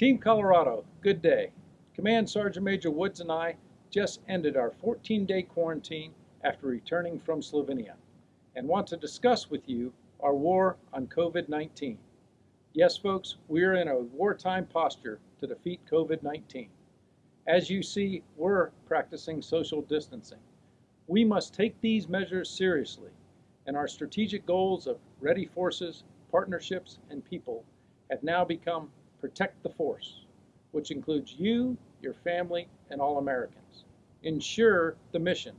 Team Colorado, good day. Command Sergeant Major Woods and I just ended our 14 day quarantine after returning from Slovenia and want to discuss with you our war on COVID 19. Yes, folks, we're in a wartime posture to defeat COVID 19. As you see, we're practicing social distancing. We must take these measures seriously, and our strategic goals of ready forces, partnerships, and people have now become protect the force, which includes you, your family, and all Americans. Ensure the mission,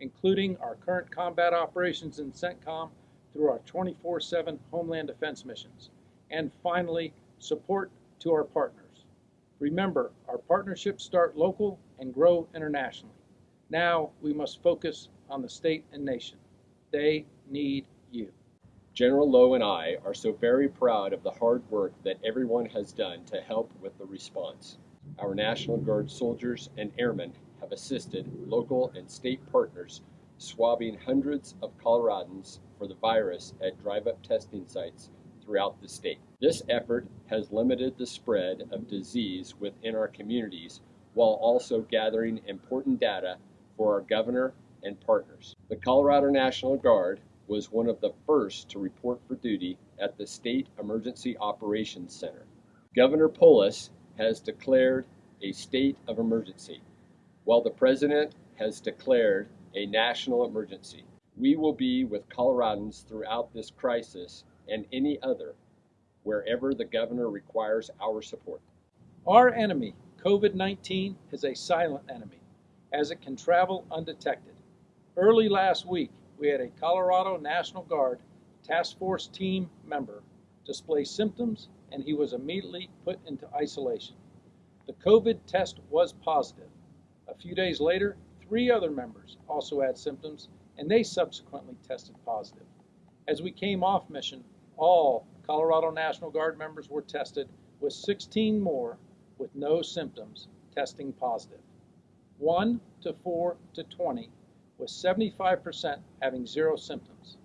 including our current combat operations in CENTCOM through our 24 7 Homeland Defense missions. And finally, support to our partners. Remember, our partnerships start local and grow internationally. Now we must focus on the state and nation. They need you. General Loh and I are so very proud of the hard work that everyone has done to help with the response. Our National Guard soldiers and airmen have assisted local and state partners swabbing hundreds of Coloradans for the virus at drive-up testing sites throughout the state. This effort has limited the spread of disease within our communities while also gathering important data for our governor and partners. The Colorado National Guard was one of the first to report for duty at the State Emergency Operations Center. Governor Polis has declared a state of emergency, while the President has declared a national emergency. We will be with Coloradans throughout this crisis and any other, wherever the governor requires our support. Our enemy, COVID 19, is a silent enemy, as it can travel undetected. Early last week, we had a Colorado National Guard Task Force team member display symptoms and he was immediately put into isolation. The COVID test was positive. A few days later, three other members also had symptoms and they subsequently tested positive. As we came off mission, all Colorado National Guard members were tested, with 16 more with no symptoms testing positive. 1 to 4 to 20, with 75% having zero symptoms.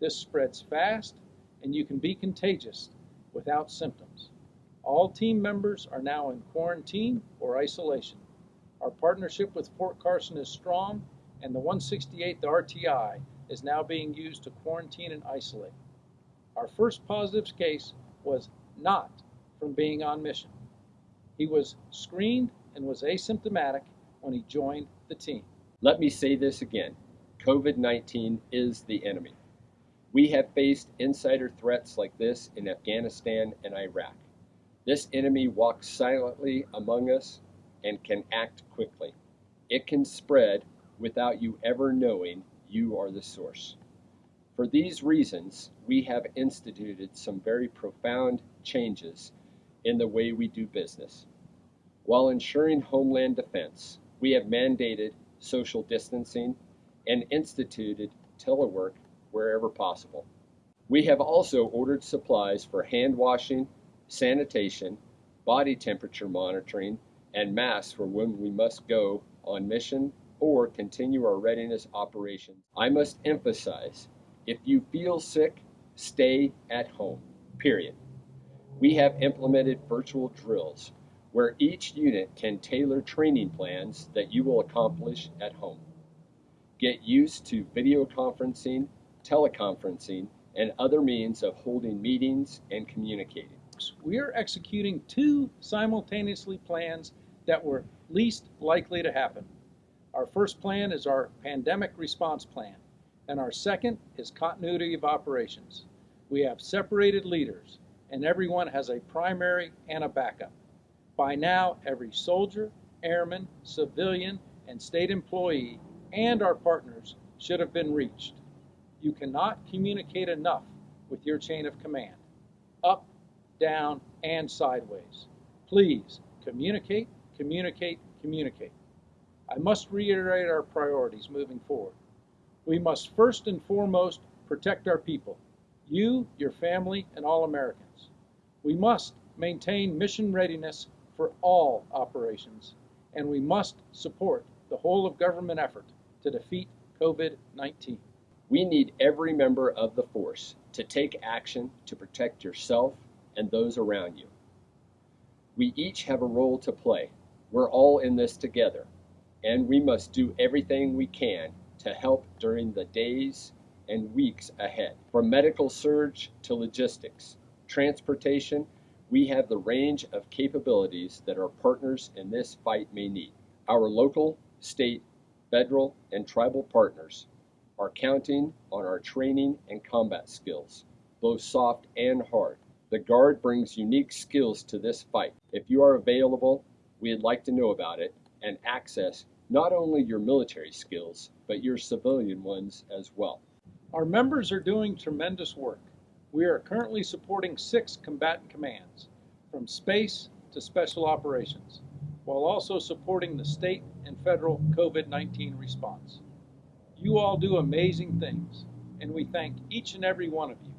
This spreads fast and you can be contagious without symptoms. All team members are now in quarantine or isolation. Our partnership with Fort Carson is strong, and the 168th RTI is now being used to quarantine and isolate. Our first positive case was not from being on mission. He was screened and was asymptomatic when he joined the team. Let me say this again COVID 19 is the enemy. We have faced insider threats like this in Afghanistan and Iraq. This enemy walks silently among us and can act quickly. It can spread without you ever knowing you are the source. For these reasons, we have instituted some very profound changes in the way we do business. While ensuring homeland defense, we have mandated social distancing and instituted telework wherever possible. We have also ordered supplies for hand washing, sanitation, body temperature monitoring, and masks for when we must go on mission or continue our readiness operations. I must emphasize if you feel sick, stay at home, period. We have implemented virtual drills where each unit can tailor training plans that you will accomplish at home. Get used to video conferencing, teleconferencing, and other means of holding meetings and communicating. We are executing two simultaneously plans that were least likely to happen. Our first plan is our pandemic response plan, and our second is continuity of operations. We have separated leaders, and everyone has a primary and a backup. By now, every soldier, airman, civilian, and state employee and our partners should have been reached. You cannot communicate enough with your chain of command, up, down, and sideways. Please communicate, communicate, communicate. I must reiterate our priorities moving forward. We must first and foremost protect our people, you, your family, and all Americans. We must maintain mission readiness for all operations, and we must support the whole of government effort to defeat COVID 19. We need every member of the force to take action to protect yourself and those around you. We each have a role to play. We're all in this together, and we must do everything we can to help during the days and weeks ahead. From medical surge to logistics, transportation, we have the range of capabilities that our partners in this fight may need. Our local, state, federal, and tribal partners are counting on our training and combat skills, both soft and hard. The Guard brings unique skills to this fight. If you are available, we'd like to know about it and access not only your military skills, but your civilian ones as well. Our members are doing tremendous work. We are currently supporting six combatant commands, from space to special operations, while also supporting the state and federal COVID 19 response. You all do amazing things, and we thank each and every one of you.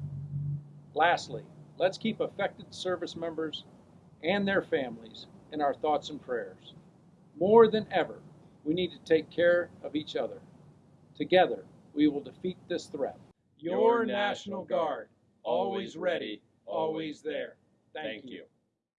Lastly, let's keep affected service members and their families in our thoughts and prayers. More than ever, we need to take care of each other. Together, we will defeat this threat. Your National Guard, always ready, always there. Thank you.